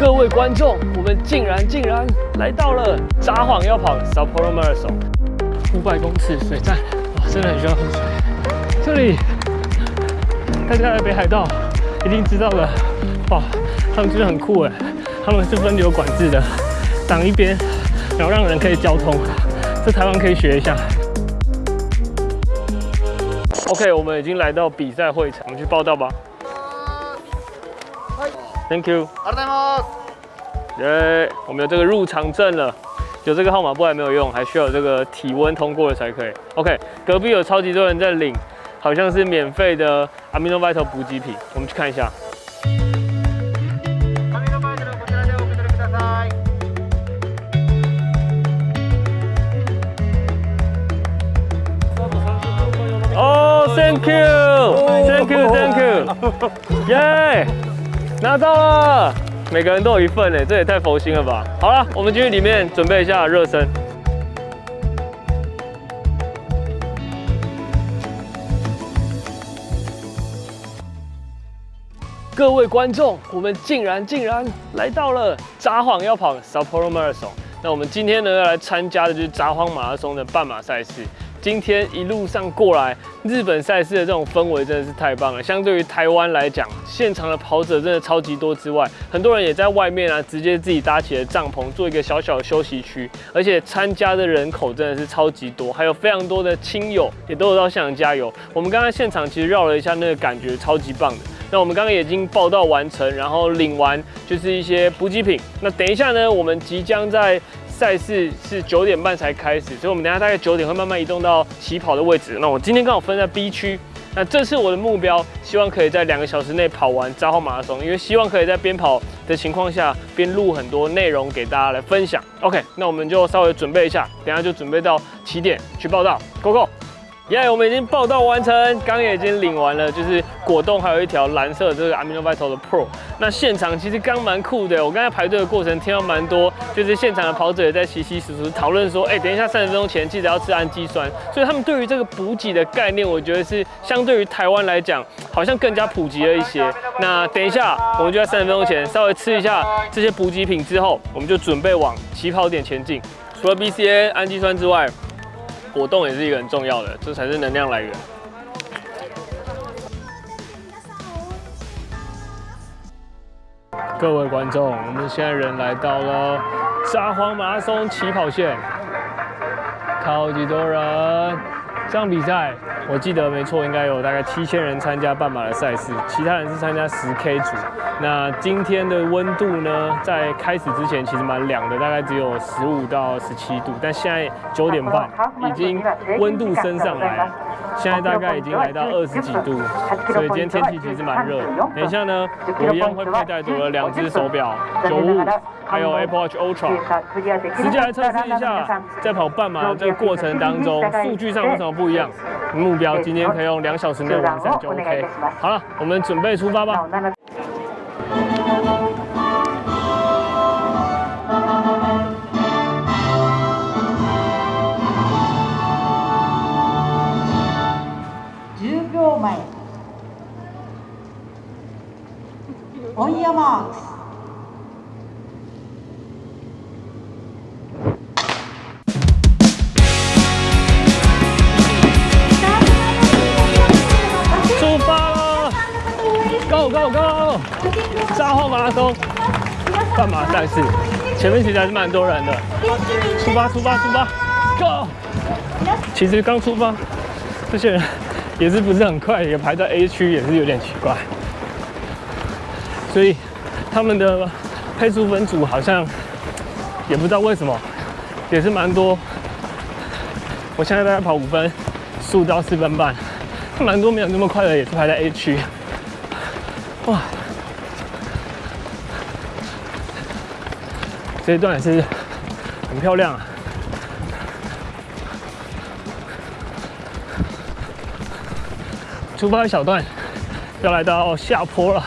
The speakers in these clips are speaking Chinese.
各位观众，我们竟然竟然来到了札幌要跑 Sapporo Marathon 五百公尺水站，哇，真的很需要喝水。这里，大家来北海道一定知道了，哇，他们真的很酷哎，他们是分流管制的，挡一边，然后让人可以交通，这台湾可以学一下。OK，我们已经来到比赛会场，我们去报道吧。Thank you。ありがとうございます。耶、我们有这个入场证了，有这个号码布还没有用，还需要有这个体温通过了才可以。OK，隔壁有超级多人在领，好像是免费的 Amino Vital 补给品，我们去看一下。紙のバージョンこちらでお受け取りください。哦、t h a n k you，Thank you，Thank you，耶、 拿到了，每个人都有一份哎，这也太佛心了吧！好了，我们进去里面准备一下热身。各位观众，我们竟然竟然来到了札幌要跑 Sapporo Marathon。那我们今天呢要来参加的就是札幌马拉松的半马赛事。今天一路上过来，日本赛事的这种氛围真的是太棒了。相对于台湾来讲，现场的跑者真的超级多之外，很多人也在外面啊，直接自己搭起了帐篷，做一个小小的休息区。而且参加的人口真的是超级多，还有非常多的亲友也都有到现场加油。我们刚刚现场其实绕了一下，那个感觉超级棒的。那我们刚刚已经报道完成，然后领完就是一些补给品。那等一下呢，我们即将在赛事是九点半才开始，所以我们等下大概九点会慢慢移动到起跑的位置。那我今天刚好分在 B 区，那这次我的目标，希望可以在两个小时内跑完扎号马拉松，因为希望可以在边跑的情况下边录很多内容给大家来分享。OK，那我们就稍微准备一下，等下就准备到起点去报道，Go Go！耶我们已经报到完成，刚刚也已经领完了，就是果冻还有一条蓝色的这个 Amino Vital 的 Pro。那现场其实刚蛮酷的，我刚才排队的过程听到蛮多，就是现场的跑者也在稀稀疏疏讨论说，哎、等一下三十分钟前记得要吃氨基酸。所以他们对于这个补给的概念，我觉得是相对于台湾来讲，好像更加普及了一些。那等一下我们就在三十分钟前稍微吃一下这些补给品之后，我们就准备往起跑点前进。除了 BCA 氨基酸之外，果冻也是一个很重要的，这才是能量来源。各位观众，我们现在人来到了札幌马拉松起跑线，超级多人。这场比赛我记得没错，应该有大概七千人参加半马的赛事，其他人是参加十 K 组。那今天的温度呢，在开始之前其实蛮凉的，大概只有十五到十七度，但现在九点半已经温度升上来了，现在大概已经来到二十几度，所以今天天气其实蛮热的。等一下呢，我一样会佩戴多了两只手表，九五，还有 Apple Watch Ultra，直接来测试一下，在跑半马的这个过程当中，数据上为什么不一样？目标今天可以用两小时内完成就 OK。好了，我们准备出发吧。10秒前 ，Go Go Go！札幌馬拉松半马赛事，前面其实还是蛮多人的。出发出发出发，Go！其实刚出发，这些人也是不是很快，也排在 A 区，也是有点奇怪。所以他们的配速分组好像也不知道为什么，也是蛮多。我现在大概跑五分，速到四分半。蛮多没有那么快的，也是排在 A 区。哇，这一段也是很漂亮啊！出发一小段，要来到下坡了。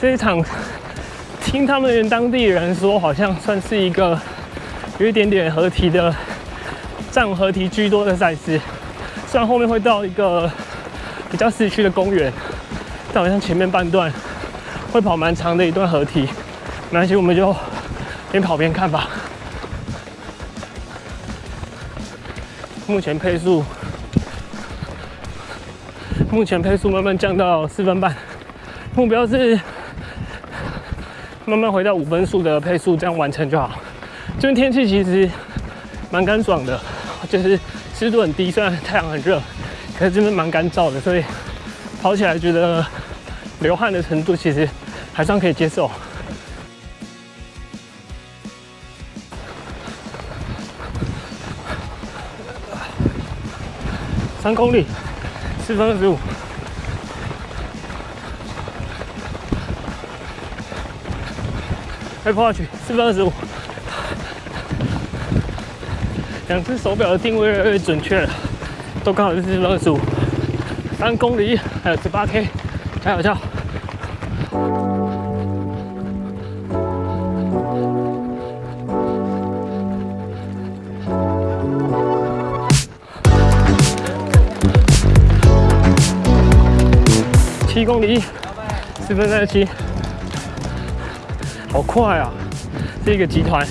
这一场，听他们当地人说，好像算是一个有一点点合体的，站合体居多的赛事。虽然后面会到一个比较市区的公园，但好像前面半段会跑蛮长的一段合体，没关系，我们就边跑边看吧。目前配速，目前配速慢慢降到四分半，目标是慢慢回到五分速的配速，这样完成就好。这边天气其实蛮干爽的，就是湿度很低，虽然太阳很热，可是这边蛮干燥的，所以跑起来觉得流汗的程度其实还算可以接受。三公里，四分二十五，Apple Watch 四分二十五，两只手表的定位越来越准确了，都刚好是四分二十五，三公里还有十八 K，加油加油！七公里，四分三十七，好快啊！是一个集团，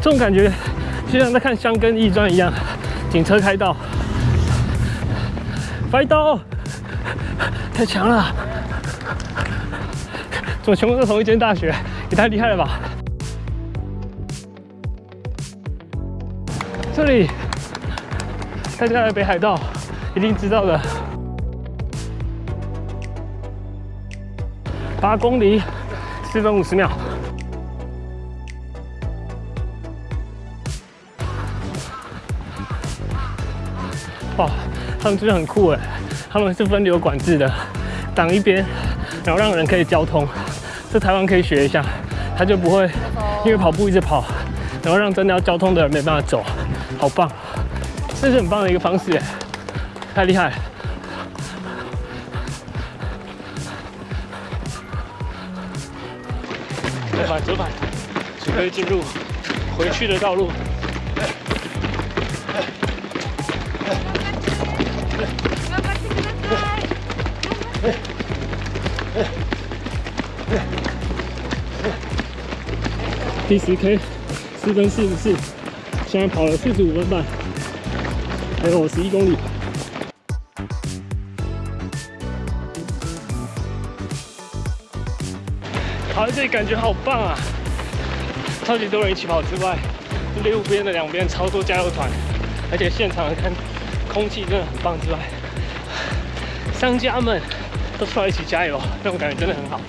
这种感觉就像在看《香根驿传》一样，警车开道，白刀，太强了！怎么全部都同一间大学？也太厉害了吧！这里，大家来北海道一定知道的。八公里，四分五十秒。他们真的很酷哎！他们是分流管制的，挡一边，然后让人可以交通。这台湾可以学一下，他就不会因为跑步一直跑，然后让真的要交通的人没办法走。好棒，这是很棒的一个方式哎，太厉害！折返，折返，准备进入回去的道路。第十 K，四分四十四，现在跑了四十五分半，还有十一公里。跑在这里感觉好棒啊！超级多人一起跑之外，路边的两边超多加油团，而且现场看空气真的很棒之外，商家们都出来一起加油，那种感觉真的很好。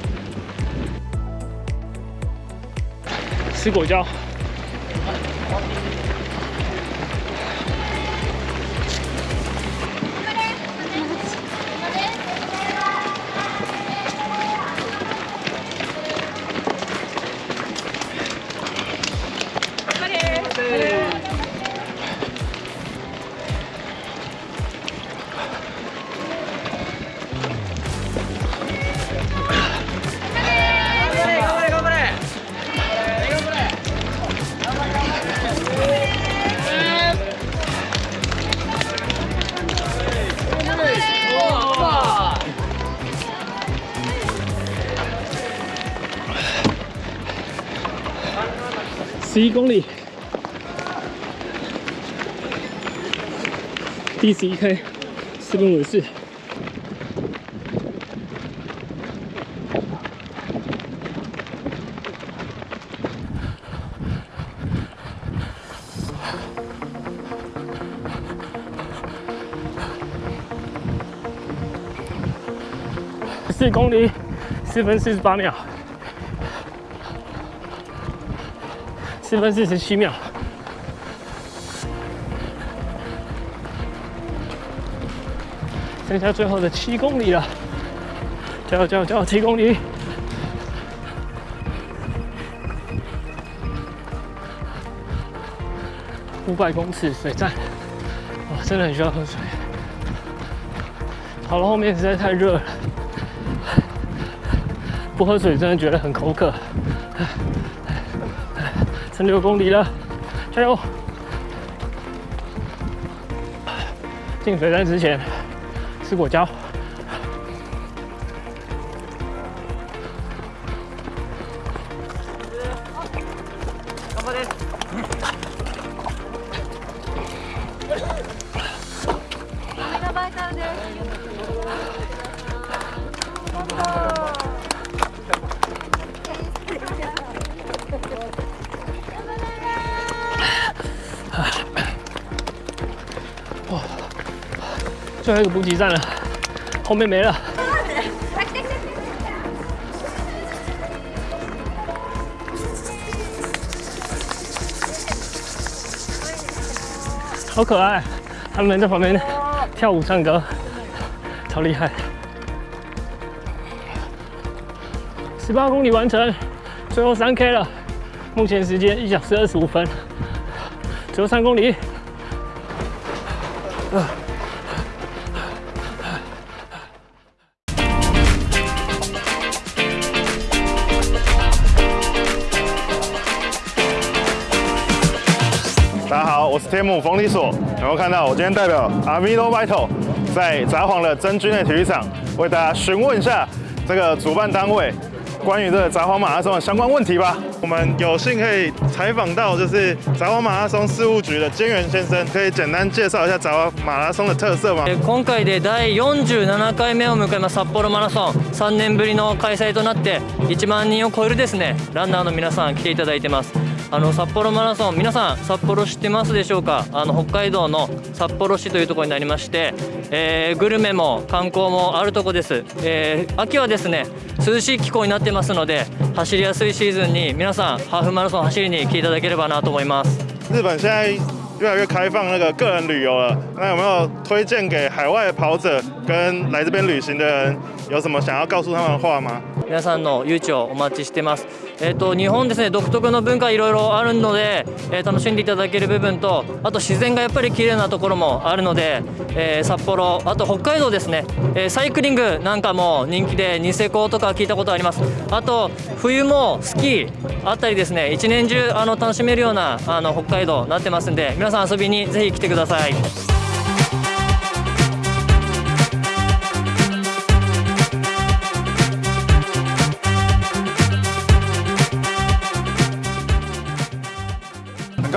吃果胶。十一公里，第十一 K，四分五十四。四公里，四分四十八秒。四分四十七秒，剩下最后的七公里了，加油加油加油！七公里，五百公尺水站，哇，真的很需要喝水。跑到后面实在太热了，不喝水真的觉得很口渴。剩六公里了，加油！进水潭之前吃果胶。最后一个补给站了，后面没了。好可爱，他们在旁边跳舞唱歌，超厉害。十八公里完成，最后三 K 了，目前时间一小时二十五分，最后三公里。好，我是天母冯理所。有没有看到我今天代表 Amino Vital 在札幌的真君内体育场为大家询问一下这个主办单位关于这个札幌马拉松的相关问题吧？我们有幸可以采访到就是札幌马拉松事务局的菅原先生，可以简单介绍一下札幌马拉松的特色吗？えー今回で第47回目を迎えます札幌マラソン3年ぶりの開催となって1万人を超えるですねランナーの皆さん来ていただいてます あの札幌マラソン皆さん札幌知ってますでしょうか？あの北海道の札幌市というところになりまして、えーグルメも観光もあるとこです、えー秋はですね涼しい気候になってますので走りやすいシーズンに皆さんハーフマラソン走りに来ていただければなと思います日本现在越来越开放那个个人旅游了，那有没有推荐给海外的跑者跟来这边旅行的人，有什么想要告诉他们的话吗？皆さんの誘致をお待ちしてます。えっ、と日本ですね独特の文化いろいろあるので、えー楽しんでいただける部分と、あと自然がやっぱり綺麗なところもあるので、えー札幌、あと北海道ですね、えーサイクリングなんかも人気でニセコとか聞いたことあります。あと冬もスキーあったりですね、一年中あの楽しめるようなあの北海道になってますんで、皆さん遊びにぜひ来てください。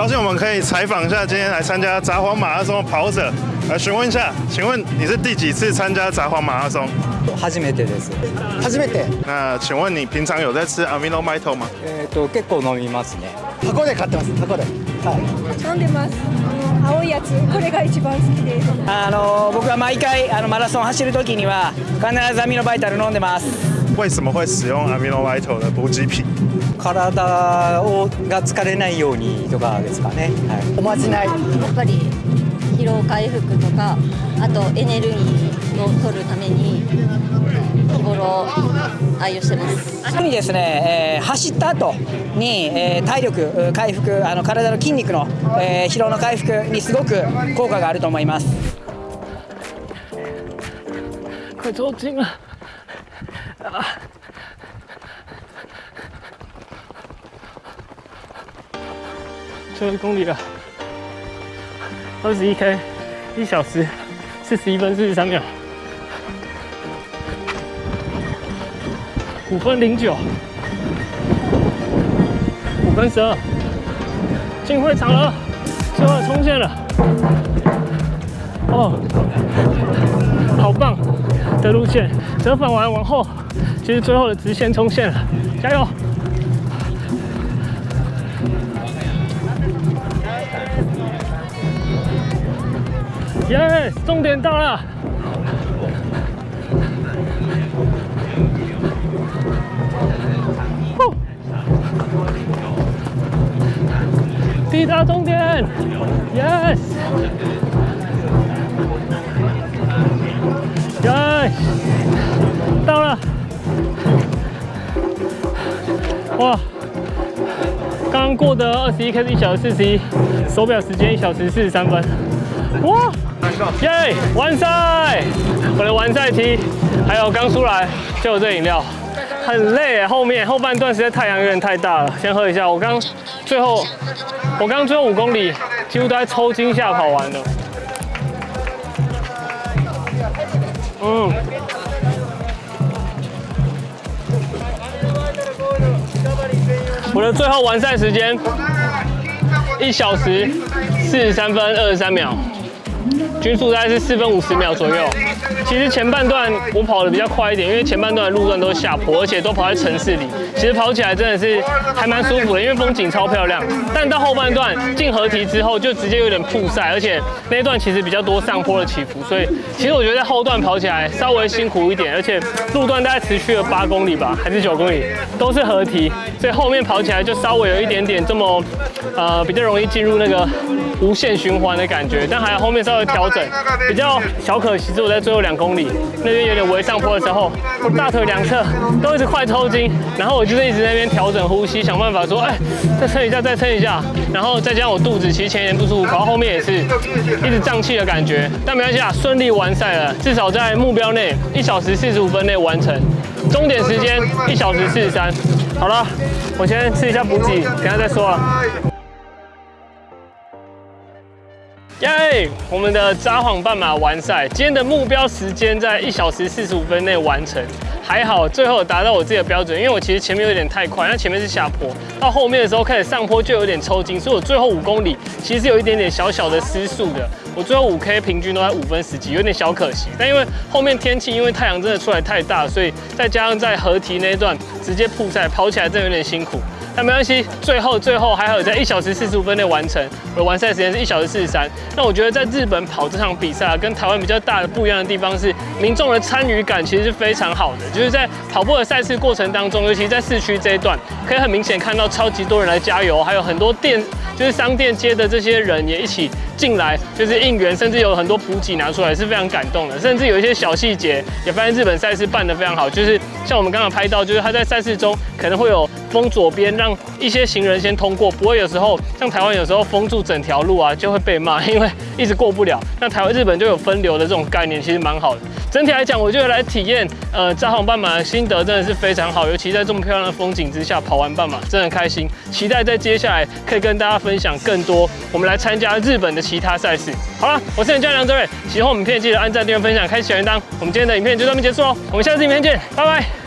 高兴我们可以采访一下今天来参加札幌马拉松的跑者，来询问一下，请问你是第几次参加札幌马拉松？初めてです。初めて？那请问你平常有在吃吗？えっ、と結構飲みますね。箱で買ってます？箱ではい。飲んでます。あの青いやつこれが一番好きです。あの僕は毎回あのマラソン走る時には必ずアミノバイタル飲んでます。为什么会使用 Amino Mito 的补给品？体をが疲れないようにとかですかね、はい、おまじないやっぱり疲労回復とかあとエネルギーを取るために日頃愛用してます特にですね、えー走った後に、えー体力回復あの体の筋肉の、えー疲労の回復にすごく効果があると思います快抽筋了！啊！最后一公里了，二十一 K，一小时四十一分四十三秒，五分零九，五分十二，进会场了，最后冲线了，哦，好棒的路线，折返完往后，其实最后的直线冲线了，加油！耶、终点到了！呼抵达终点，yes，耶，到了！哇，刚刚过的二十一 K 是一小时四十一，手表时间一小时四十三分。哇，耶，完赛！我的完赛 T，还有刚出来就有这饮料，很累耶，后面后半段实在太阳有点太大了，先喝一下。我刚最后，我刚最后五公里几乎都在抽筋下跑完的。嗯。我的最后完赛时间一小时四十三分二十三秒，均速大概是四分五十秒左右。其实前半段我跑的比较快一点，因为前半段的路段都是下坡，而且都跑在城市里，其实跑起来真的是还蛮舒服的，因为风景超漂亮。但到后半段进合体之后，就直接有点曝晒，而且那一段其实比较多上坡的起伏，所以其实我觉得在后段跑起来稍微辛苦一点，而且路段大概持续了八公里吧，还是九公里，都是合体，所以后面跑起来就稍微有一点点这么呃比较容易进入那个无限循环的感觉，但还有后面稍微调整，比较小可惜是我在最后两公里那边有点微上坡的时候，我大腿两侧都一直快抽筋，然后我就是一直在那边调整呼吸，想办法说，哎，再撑一下，再撑一下，然后再加上我肚子其实前一点不舒服，跑到后面也是一直胀气的感觉，但没关系啊，顺利完赛了，至少在目标内一小时四十五分内完成，终点时间一小时四十三。好了，我先吃一下补给，等下再说啊。耶！我们的札幌半马完赛，今天的目标时间在一小时四十五分内完成，还好最后达到我自己的标准，因为我其实前面有点太快，那前面是下坡，到后面的时候开始上坡就有点抽筋，所以我最后五公里其实有一点点小小的失速的，我最后五 K 平均都在五分十几，有点小可惜。但因为后面天气因为太阳真的出来太大，所以再加上在合体那一段直接曝晒，跑起来真的有点辛苦。但没关系，最后最后还好在一小时四十五分内完成，我的完赛时间是一小时四十三。那我觉得在日本跑这场比赛啊，跟台湾比较大的不一样的地方是，民众的参与感其实是非常好的，就是在跑步的赛事过程当中，尤其在市区这一段，可以很明显看到超级多人来加油，还有很多店就是商店街的这些人也一起进来，就是应援，甚至有很多补给拿出来，是非常感动的。甚至有一些小细节也发现日本赛事办得非常好，就是像我们刚刚拍到，就是他在赛事中可能会有封左边，让一些行人先通过，不会有时候像台湾有时候封住整条路啊，就会被骂，因为一直过不了。那台湾日本就有分流的这种概念，其实蛮好的。整体来讲，我觉得来体验呃札幌半马的心得真的是非常好，尤其在这么漂亮的风景之下跑完半马，真的很开心。期待在接下来可以跟大家分享更多我们来参加日本的其他赛事。好了，我是你教练梁哲瑞，喜欢我们影片记得按赞、订阅、分享、开启小铃铛。我们今天的影片就到这边结束喽，我们下次影片见，拜拜。